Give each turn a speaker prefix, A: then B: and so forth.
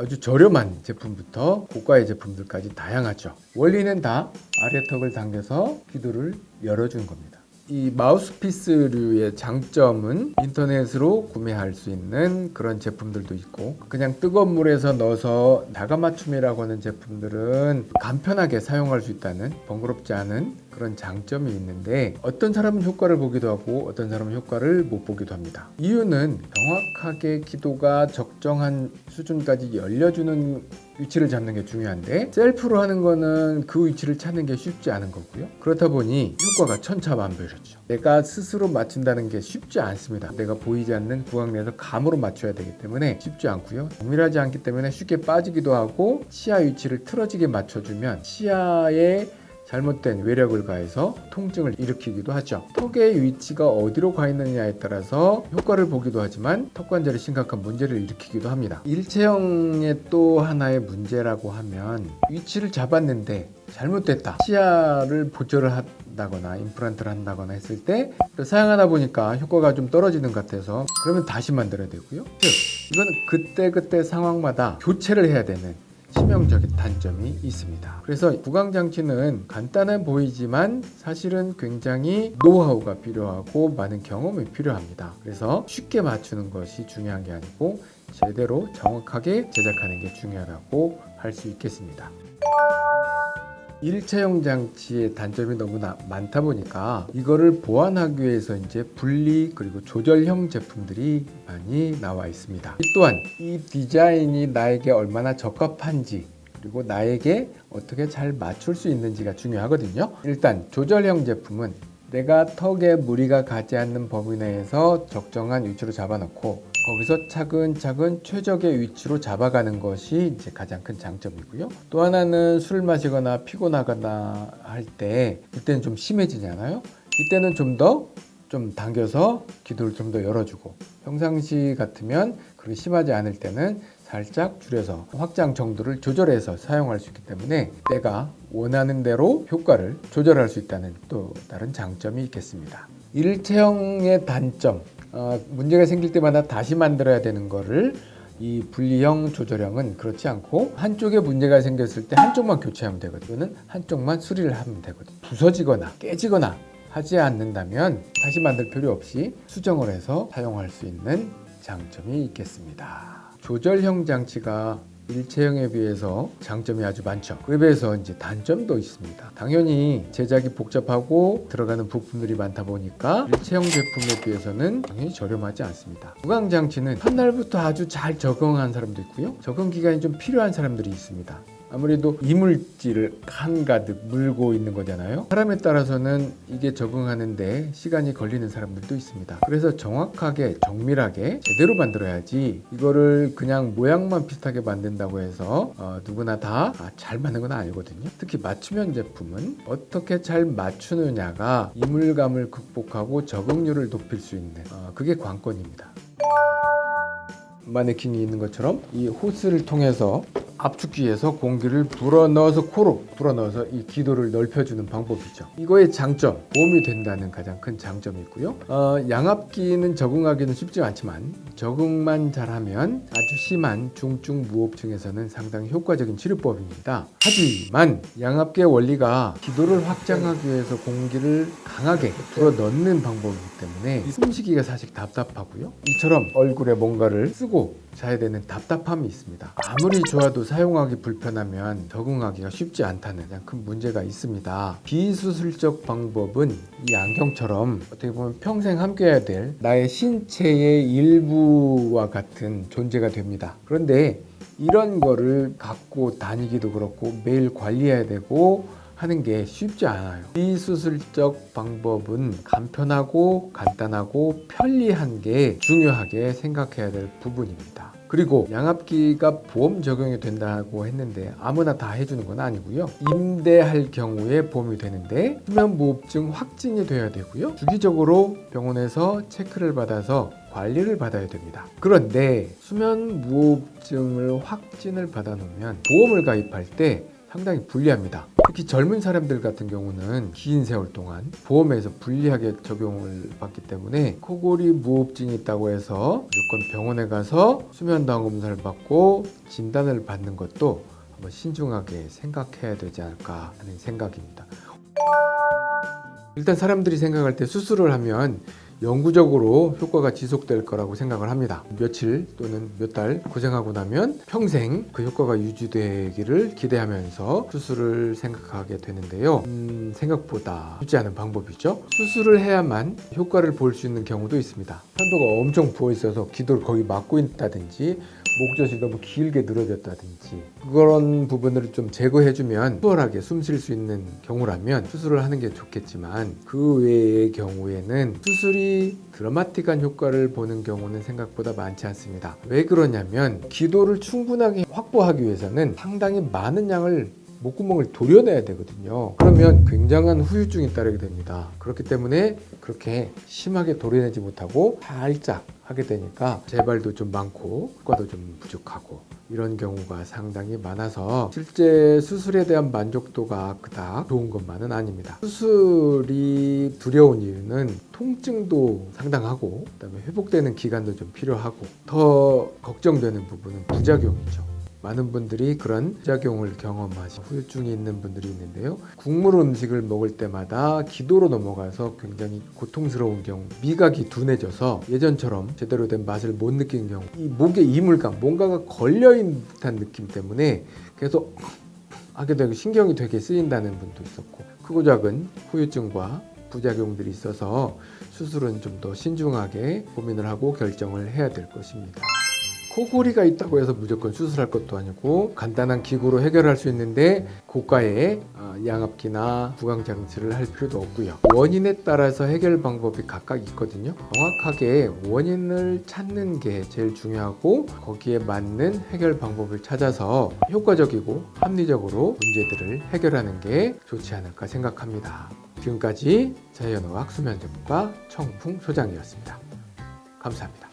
A: 아주 저렴한 제품부터 고가의 제품들까지 다양하죠. 원리는 다 아래턱을 당겨서 기도를 열어주는 겁니다. 이 마우스피스류의 장점은 인터넷으로 구매할 수 있는 그런 제품들도 있고 그냥 뜨거운 물에서 넣어서 나가 맞춤이라고 하는 제품들은 간편하게 사용할 수 있다는 번거롭지 않은 그런 장점이 있는데 어떤 사람은 효과를 보기도 하고 어떤 사람은 효과를 못 보기도 합니다. 이유는 정확하게 기도가 적정한 수준까지 열려주는 위치를 잡는 게 중요한데 셀프로 하는 거는 그 위치를 찾는 게 쉽지 않은 거고요. 그렇다 보니 효과가 천차만별이죠. 내가 스스로 맞춘다는 게 쉽지 않습니다. 내가 보이지 않는 구강 내에서 감으로 맞춰야 되기 때문에 쉽지 않고요. 동일하지 않기 때문에 쉽게 빠지기도 하고 치아 위치를 틀어지게 맞춰주면 치아에 잘못된 외력을 가해서 통증을 일으키기도 하죠. 턱의 위치가 어디로 가 있느냐에 따라서 효과를 보기도 하지만 턱 관절에 심각한 문제를 일으키기도 합니다. 일체형의 또 하나의 문제라고 하면 위치를 잡았는데 잘못됐다. 치아를 보조를 한다거나 임플란트를 한다거나 했을 때 사용하다 보니까 효과가 좀 떨어지는 것 같아서 그러면 다시 만들어야 되고요. 즉 이거는 그때그때 상황마다 교체를 해야 되는 치명적인 단점이 있습니다. 그래서 구강장치는 간단해 보이지만 사실은 굉장히 노하우가 필요하고 많은 경험이 필요합니다. 그래서 쉽게 맞추는 것이 중요한 게 아니고 제대로 정확하게 제작하는 게 중요하다고 할 수 있겠습니다. 일체형 장치의 단점이 너무 나 많다 보니까 이거를 보완하기 위해서 이제 분리 그리고 조절형 제품들이 많이 나와 있습니다. 또한 이 디자인이 나에게 얼마나 적합한지 그리고 나에게 어떻게 잘 맞출 수 있는지가 중요하거든요. 일단 조절형 제품은 내가 턱에 무리가 가지 않는 범위 내에서 적정한 위치로 잡아놓고 거기서 차근차근 최적의 위치로 잡아가는 것이 이제 가장 큰 장점이고요. 또 하나는 술을 마시거나 피곤하거나 할 때 이때는 좀 심해지잖아요. 이때는 좀더좀 당겨서 기도를 좀 더 열어주고 평상시 같으면 그렇게 심하지 않을 때는 살짝 줄여서 확장 정도를 조절해서 사용할 수 있기 때문에 내가 원하는 대로 효과를 조절할 수 있다는 또 다른 장점이 있겠습니다. 일체형의 단점 어, 문제가 생길 때마다 다시 만들어야 되는 거를 이 분리형 조절형은 그렇지 않고 한쪽에 문제가 생겼을 때 한쪽만 교체하면 되거든요. 한쪽만 수리를 하면 되거든요. 부서지거나 깨지거나 하지 않는다면 다시 만들 필요 없이 수정을 해서 사용할 수 있는 장점이 있겠습니다. 조절형 장치가 일체형에 비해서 장점이 아주 많죠. 그에 비해서 이제 단점도 있습니다. 당연히 제작이 복잡하고 들어가는 부품들이 많다 보니까 일체형 제품에 비해서는 당연히 저렴하지 않습니다. 구강 장치는 첫날부터 아주 잘 적응한 사람도 있고요. 적응 기간이 좀 필요한 사람들이 있습니다. 아무래도 이물질을 한가득 물고 있는 거잖아요. 사람에 따라서는 이게 적응하는데 시간이 걸리는 사람들도 있습니다. 그래서 정확하게 정밀하게 제대로 만들어야지 이거를 그냥 모양만 비슷하게 만든다고 해서 어, 누구나 다잘 맞는 건 아니거든요. 특히 맞춤형 제품은 어떻게 잘 맞추느냐가 이물감을 극복하고 적응률을 높일 수 있는 어, 그게 관건입니다. 마네킹이 있는 것처럼 이 호스를 통해서 압축기에서 공기를 불어넣어서 코로 불어넣어서 이 기도를 넓혀주는 방법이죠. 이거의 장점 보험이 된다는 가장 큰 장점이 있고요. 어, 양압기는 적응하기는 쉽지 않지만 적응만 잘하면 아주 심한 중증 무호흡증에서는 상당히 효과적인 치료법입니다. 하지만 양압기의 원리가 기도를 확장하기 위해서 공기를 강하게 불어넣는 방법이기 때문에 숨쉬기가 사실 답답하고요. 이처럼 얼굴에 뭔가를 쓰고 자야 되는 답답함이 있습니다. 아무리 좋아도 사용하기 불편하면 적응하기가 쉽지 않다는 가장 큰 문제가 있습니다. 비수술적 방법은 이 안경처럼 어떻게 보면 평생 함께 해야 될 나의 신체의 일부와 같은 존재가 됩니다. 그런데 이런 거를 갖고 다니기도 그렇고 매일 관리해야 되고 하는 게 쉽지 않아요. 비수술적 방법은 간편하고 간단하고 편리한 게 중요하게 생각해야 될 부분입니다. 그리고 양압기가 보험 적용이 된다고 했는데 아무나 다 해주는 건 아니고요. 임대할 경우에 보험이 되는데 수면무호흡증 확진이 돼야 되고요. 주기적으로 병원에서 체크를 받아서 관리를 받아야 됩니다. 그런데 수면무호흡증을 확진을 받아 놓으면 보험을 가입할 때 상당히 불리합니다. 특히 젊은 사람들 같은 경우는 긴 세월 동안 보험에서 불리하게 적용을 받기 때문에 코골이 무호흡증이 있다고 해서 무조건 병원에 가서 수면도항 검사를 받고 진단을 받는 것도 한번 신중하게 생각해야 되지 않을까 하는 생각입니다. 일단 사람들이 생각할 때 수술을 하면 영구적으로 효과가 지속될 거라고 생각을 합니다. 며칠 또는 몇 달 고생하고 나면 평생 그 효과가 유지되기를 기대하면서 수술을 생각하게 되는데요. 음, 생각보다 쉽지 않은 방법이죠. 수술을 해야만 효과를 볼 수 있는 경우도 있습니다. 편도가 엄청 부어 있어서 기도를 거의 막고 있다든지 목젖이 너무 길게 늘어졌다든지 그런 부분을 좀 제거해주면 수월하게 숨 쉴 수 있는 경우라면 수술을 하는 게 좋겠지만 그 외의 경우에는 수술이 드라마틱한 효과를 보는 경우는 생각보다 많지 않습니다. 왜 그러냐면 기도를 충분하게 확보하기 위해서는 상당히 많은 양을 목구멍을 도려내야 되거든요. 그러면 굉장한 후유증이 따르게 됩니다. 그렇기 때문에 그렇게 심하게 도려내지 못하고 살짝 하게 되니까 재발도 좀 많고 효과도 좀 부족하고 이런 경우가 상당히 많아서 실제 수술에 대한 만족도가 그닥 좋은 것만은 아닙니다. 수술이 두려운 이유는 통증도 상당하고 그다음에 회복되는 기간도 좀 필요하고 더 걱정되는 부분은 부작용이죠. 많은 분들이 그런 부작용을 경험하시 후유증이 있는 분들이 있는데요. 국물 음식을 먹을 때마다 기도로 넘어가서 굉장히 고통스러운 경우 미각이 둔해져서 예전처럼 제대로 된 맛을 못 느끼는 경우 이 목에 이물감 뭔가가 걸려있는 듯한 느낌 때문에 계속 하게 되고 신경이 되게 쓰인다는 분도 있었고 크고 작은 후유증과 부작용들이 있어서 수술은 좀 더 신중하게 고민을 하고 결정을 해야 될 것입니다. 코골이가 있다고 해서 무조건 수술할 것도 아니고 간단한 기구로 해결할 수 있는데 고가의 어, 양압기나 구강 장치를 할 필요도 없고요. 원인에 따라서 해결 방법이 각각 있거든요. 정확하게 원인을 찾는 게 제일 중요하고 거기에 맞는 해결 방법을 찾아서 효과적이고 합리적으로 문제들을 해결하는 게 좋지 않을까 생각합니다. 지금까지 자연어학 수면제부과 청풍 소장이었습니다. 감사합니다.